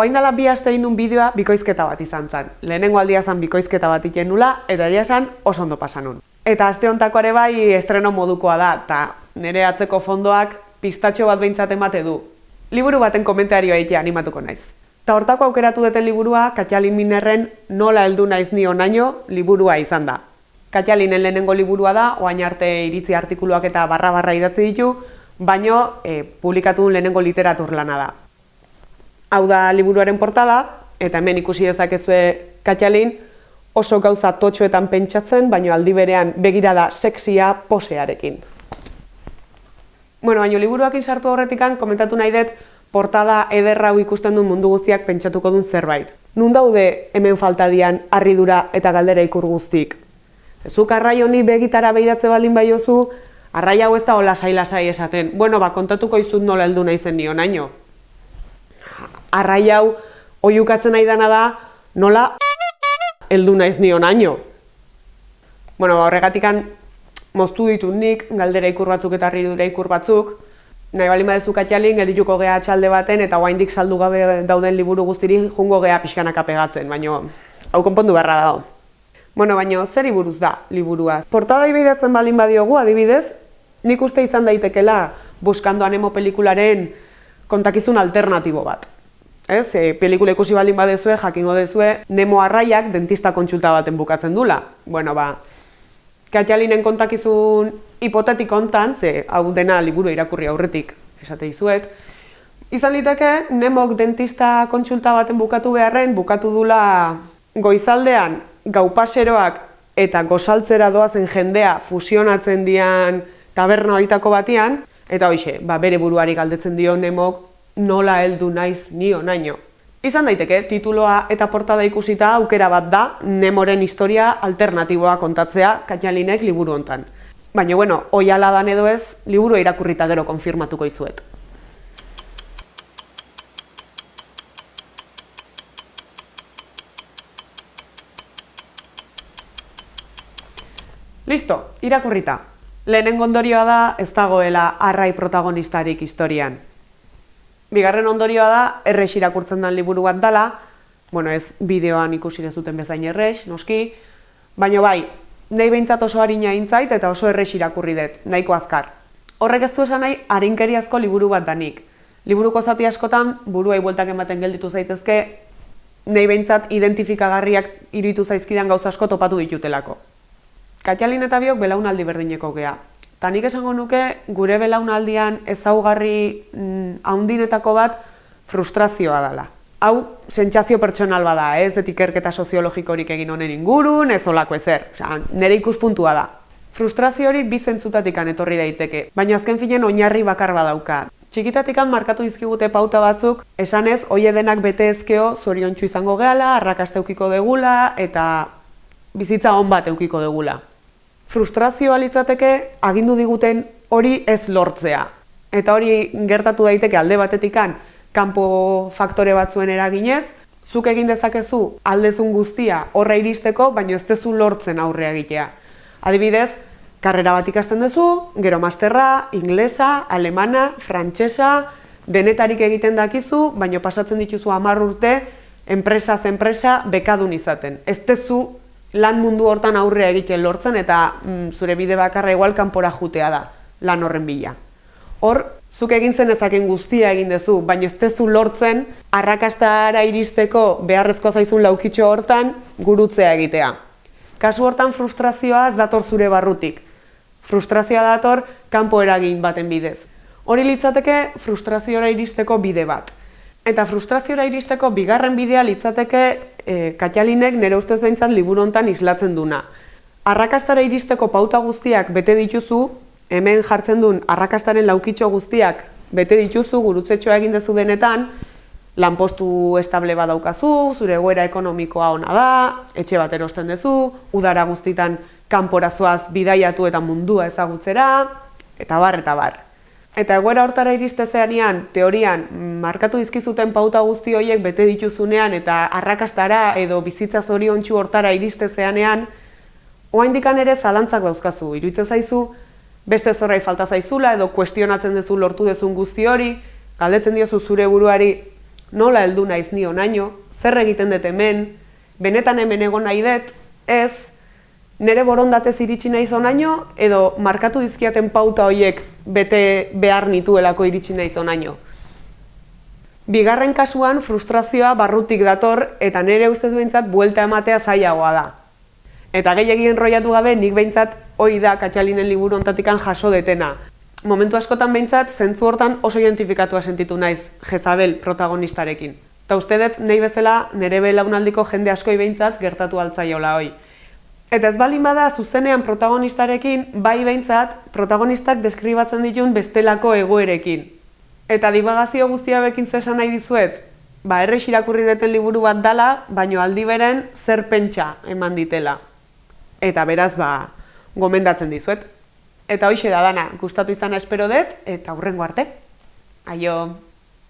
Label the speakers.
Speaker 1: Oain dela bi aste egin bideoa bikoizketa bat izan zen. Lehenengo aldia zen bikoizketa bat iken nula, eta egia esan oso ondo pasan nun. Eta aste hontako ere bai estreno modukoa da, eta nire atzeko fondoak pistatxo bat behintzat emate du. Liburu baten komentarioa egitea animatuko naiz. Ta hortako aukeratu duten liburua, Katjalin Minerren nola heldu naiz ni onaino liburua izan da. Katjalinen lehenengo liburua da, oain arte iritzi artikuluak eta barra-barra idatzi ditu, baino e, publikatu duen lehenengo literatur lana da. Hau da liburuaren portada, eta hemen ikusi dezakezue Katjalin, oso gauza totxoetan pentsatzen, baino aldi berean begirada sexia posearekin. Bueno, baino liburuakin sartu horretikan, komentatu nahi dut, portada ederra hau ikusten duen mundu guztiak pentsatuko duen zerbait. Nun daude hemen faltadian harridura eta galdera ikur guztik? Zuk arrai honi begitara behidatze baldin baiozu, arrai hau ez da hola sai esaten. Bueno, ba, kontatuko izut nola heldu naizen nion naino. Arrai hau oiukatzen nahi dana da, nola heldu naiz nion naino. Bueno, ba, horregatikan moztu ditut nik, galdera ikur batzuk eta harridura ikur batzuk, nahi bali badezu katxalin, geldituko geha txalde baten, eta guaindik saldu gabe dauden liburu guztiri jungo geha pixkanaka pegatzen, baina hau konpondu beharra dago. Bueno, baina zer buruz da liburua? Portada ibeidatzen balin badiogu, adibidez, nik uste izan daitekela buskando anemo pelikularen kontakizun alternatibo bat. Ez, e, pelikula ikusi baldin badezue, jakingo dezue, Nemo arraiak dentista kontsulta baten bukatzen dula. Bueno, ba, Katjalinen kontakizun hipotetik hontan, ze hau dena liburu irakurri aurretik esate dizuet, izan liteke Nemok dentista kontsulta baten bukatu beharren, bukatu dula goizaldean gaupaseroak eta gozaltzera doazen jendea fusionatzen dian taberna hoitako batian, eta hoxe, ba, bere buruari galdetzen dio Nemok nola heldu naiz nio naino. Izan daiteke, tituloa eta portada ikusita aukera bat da Nemoren historia alternatiboa kontatzea Katjalinek liburu hontan. Baina, bueno, oiala dan edo ez, liburu irakurrita gero konfirmatuko izuet. Listo, irakurrita. Lehenen ondorioa da ez dagoela arrai protagonistarik historian. Bigarren ondorioa da, errex irakurtzen den liburu bat dela, bueno, ez bideoan ikusi dezuten bezain errex, noski, baina bai, nahi behintzat oso harina intzait eta oso errex irakurri dut, nahiko azkar. Horrek ez du esan nahi, harinkeriazko liburu bat danik. Liburuko zati askotan, buruai bueltak ematen gelditu zaitezke, nahi behintzat identifikagarriak iritu zaizkidan gauza asko topatu ditutelako. Katjalin eta biok belaunaldi berdineko gea, Eta nik esango nuke gure belaunaldian ezaugarri mm, haundinetako bat frustrazioa dela. Hau, sentsazio pertsonal bada, ez dut ikerketa soziologikorik egin honen ingurun, ez olako ezer. Osa, nire ikuspuntua da. Frustrazio hori bizentzutatik etorri daiteke, baina azken finen oinarri bakar badauka. Txikitatik markatu dizkigute pauta batzuk, esanez, oie denak bete ezkeo zorion izango gehala, arrakaste eukiko degula, eta bizitza hon bat eukiko degula frustrazioa litzateke agindu diguten hori ez lortzea. Eta hori gertatu daiteke alde batetikan kanpo faktore batzuen eraginez, zuk egin dezakezu aldezun guztia horra iristeko, baina ez dezu lortzen aurre egitea. Adibidez, karrera bat ikasten duzu, gero masterra, inglesa, alemana, frantsesa, denetarik egiten dakizu, baina pasatzen dituzu hamar urte, enpresa enpresa bekadun izaten. Ez dezu lan mundu hortan aurrea egiten lortzen eta mm, zure bide bakarra igual kanpora jutea da lan horren bila. Hor, zuk egin zen ezaken guztia egin duzu, baina ez tezu lortzen arrakastara iristeko beharrezko zaizun laukitxo hortan gurutzea egitea. Kasu hortan frustrazioa ez dator zure barrutik. Frustrazioa dator kanpo eragin baten bidez. Hori litzateke frustrazioa iristeko bide bat. Eta frustraziora iristeko bigarren bidea litzateke e, Katjalinek nire ustez behintzat liburu hontan islatzen duna. Arrakastara iristeko pauta guztiak bete dituzu, hemen jartzen duen arrakastaren laukitxo guztiak bete dituzu gurutzetxoa egin dezu denetan, lanpostu estable badaukazu, zure egoera ekonomikoa ona da, etxe bat erosten duzu, udara guztitan kanporazoaz bidaiatu eta mundua ezagutzera, eta bar, eta bar. Eta egoera hortara iriste zeanean, teorian, markatu dizkizuten pauta guzti horiek bete dituzunean eta arrakastara edo bizitza zoriontsu hortara iriste zeanean, oain ere zalantzak dauzkazu, iruditzen zaizu, beste zorrai falta zaizula edo kuestionatzen duzu lortu dezun guzti hori, galdetzen diozu zure buruari, nola heldu naiz ni onaino, zer egiten dut hemen, benetan hemen egon nahi dut, ez, nire borondatez iritsi naiz onaino, edo markatu dizkiaten pauta horiek bete behar nituelako iritsi naiz onaino. Bigarren kasuan frustrazioa barrutik dator eta nire ustez behintzat buelta ematea zailagoa da. Eta gehiagien roiatu gabe nik behintzat hoi da katxalinen liburu ontatikan jaso detena. Momentu askotan behintzat, zentzu hortan oso identifikatua sentitu naiz Jezabel protagonistarekin. Eta uste dut, nahi bezala, nire belaunaldiko jende askoi behintzat gertatu altzaiola hoi. Eta ez balin bada, zuzenean protagonistarekin, bai behintzat, protagonistak deskribatzen ditun bestelako egoerekin. Eta dibagazio guztia bekin zesan nahi dizuet, ba, errex irakurri deten liburu bat dala, baino aldi beren zer pentsa eman ditela. Eta beraz, ba, gomendatzen dizuet. Eta hoxe da dana, gustatu izan espero dut, eta hurrengo arte. Aio!